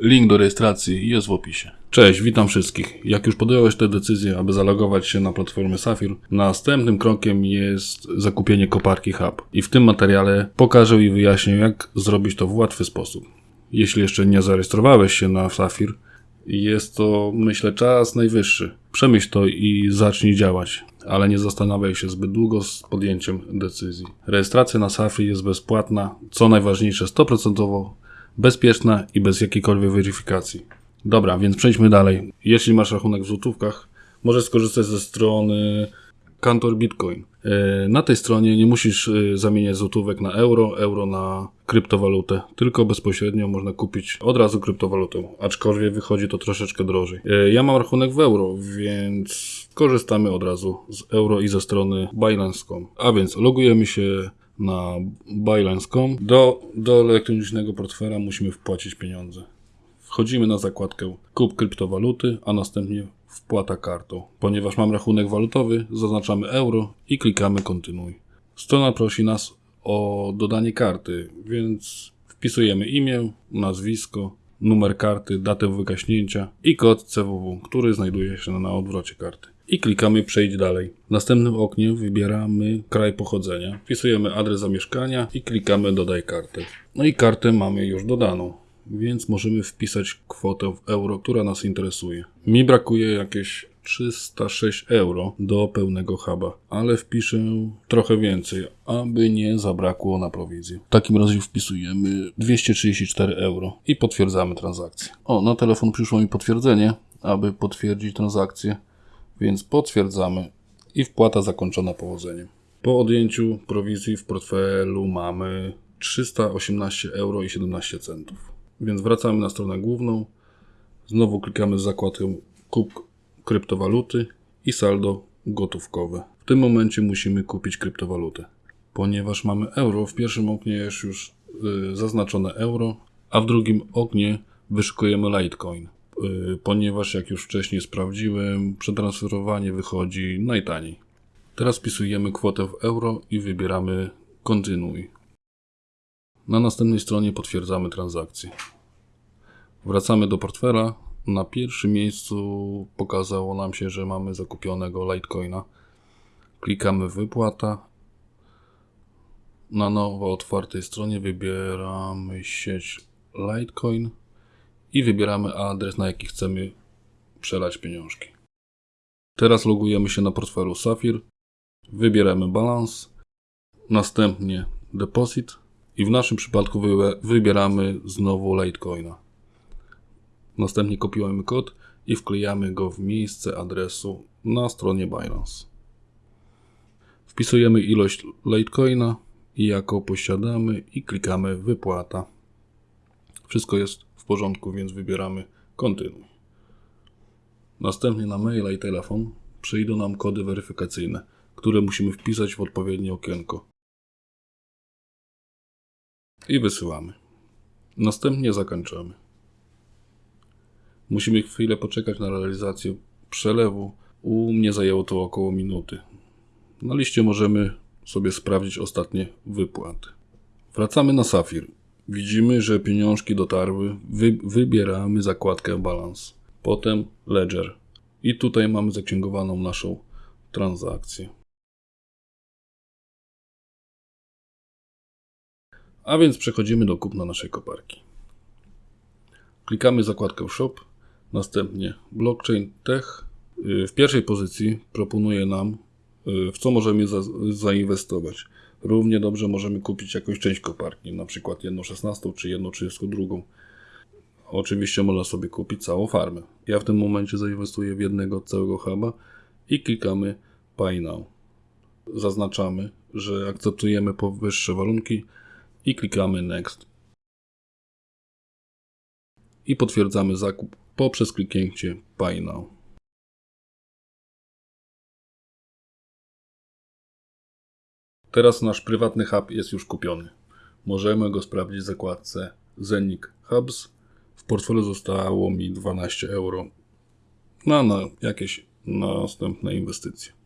Link do rejestracji jest w opisie. Cześć, witam wszystkich. Jak już podjąłeś tę decyzję, aby zalogować się na platformę Safir, następnym krokiem jest zakupienie koparki Hub. I w tym materiale pokażę i wyjaśnię, jak zrobić to w łatwy sposób. Jeśli jeszcze nie zarejestrowałeś się na Safir, jest to, myślę, czas najwyższy. Przemyśl to i zacznij działać, ale nie zastanawiaj się zbyt długo z podjęciem decyzji. Rejestracja na Safri jest bezpłatna, co najważniejsze 100% bezpieczna i bez jakiejkolwiek weryfikacji. Dobra, więc przejdźmy dalej. Jeśli masz rachunek w złotówkach, możesz skorzystać ze strony Kantor Bitcoin. E, Na tej stronie nie musisz e, zamieniać złotówek na euro, euro na kryptowalutę, tylko bezpośrednio można kupić od razu kryptowalutę, aczkolwiek wychodzi to troszeczkę drożej. E, Ja mam rachunek w euro, więc korzystamy od razu z euro i ze strony Binance.com. A więc logujemy się na Binance.com. Do, do elektronicznego portfela musimy wpłacić pieniądze. Wchodzimy na zakładkę kup kryptowaluty, a następnie wpłata kartą. Ponieważ mam rachunek walutowy, zaznaczamy euro i klikamy kontynuuj. Strona prosi nas o dodanie karty, więc wpisujemy imię, nazwisko, numer karty, datę wygaśnięcia i kod CWW, który znajduje się na odwrocie karty. I klikamy przejść dalej. W następnym oknie wybieramy kraj pochodzenia, wpisujemy adres zamieszkania i klikamy dodaj kartę. No i kartę mamy już dodaną więc możemy wpisać kwotę w euro, która nas interesuje. Mi brakuje jakieś 306 euro do pełnego huba, ale wpiszę trochę więcej, aby nie zabrakło na prowizję. W takim razie wpisujemy 234 euro i potwierdzamy transakcję. O, na telefon przyszło mi potwierdzenie, aby potwierdzić transakcję, więc potwierdzamy i wpłata zakończona powodzeniem. Po odjęciu prowizji w portfelu mamy 318 euro i 17 centów. Więc wracamy na stronę główną. Znowu klikamy w zakładkę kup kryptowaluty i saldo gotówkowe. W tym momencie musimy kupić kryptowalutę. Ponieważ mamy euro, w pierwszym oknie jest już y, zaznaczone euro, a w drugim oknie wyszukujemy Litecoin. Y, ponieważ jak już wcześniej sprawdziłem, przetransferowanie wychodzi najtaniej. Teraz wpisujemy kwotę w euro i wybieramy kontynuuj. Na następnej stronie potwierdzamy transakcję. Wracamy do portfela. Na pierwszym miejscu pokazało nam się, że mamy zakupionego Litecoina. Klikamy wypłata. Na nowo otwartej stronie wybieramy sieć Litecoin i wybieramy adres, na jaki chcemy przelać pieniążki. Teraz logujemy się na portfelu Safir. Wybieramy balans, następnie deposit i w naszym przypadku wybieramy znowu Litecoina. Następnie kopiujemy kod i wklejamy go w miejsce adresu na stronie Binance. Wpisujemy ilość Litecoina jaką posiadamy i klikamy wypłata. Wszystko jest porządku, więc wybieramy kontynuuj. Następnie na maila i telefon przyjdą nam kody weryfikacyjne, które musimy wpisać w odpowiednie okienko i wysyłamy. Następnie zakończamy. Musimy chwilę poczekać na realizację przelewu. U mnie zajęło to około minuty. Na liście możemy sobie sprawdzić ostatnie wypłaty. Wracamy na Safir. Widzimy, że pieniążki dotarły. Wy, wybieramy zakładkę balans. Potem ledger. I tutaj mamy zaksięgowaną naszą transakcję. A więc przechodzimy do kupna naszej koparki. Klikamy zakładkę Shop, następnie Blockchain Tech. Y, W pierwszej pozycji proponuje nam, y, w co możemy za, zainwestować. Równie dobrze możemy kupić jakąś część koparki, na przykład 1,16 czy 1,32. Oczywiście można sobie kupić całą farmę. Ja w tym momencie zainwestuję w jednego całego huba i klikamy Buy Now. Zaznaczamy, że akceptujemy powyższe warunki i klikamy Next. I potwierdzamy zakup poprzez kliknięcie Buy Now. Teraz nasz prywatny hub jest już kupiony. Możemy go sprawdzić w zakładce Zenik Hubs. W portfelu zostało mi 12 euro na, na jakieś następne inwestycje.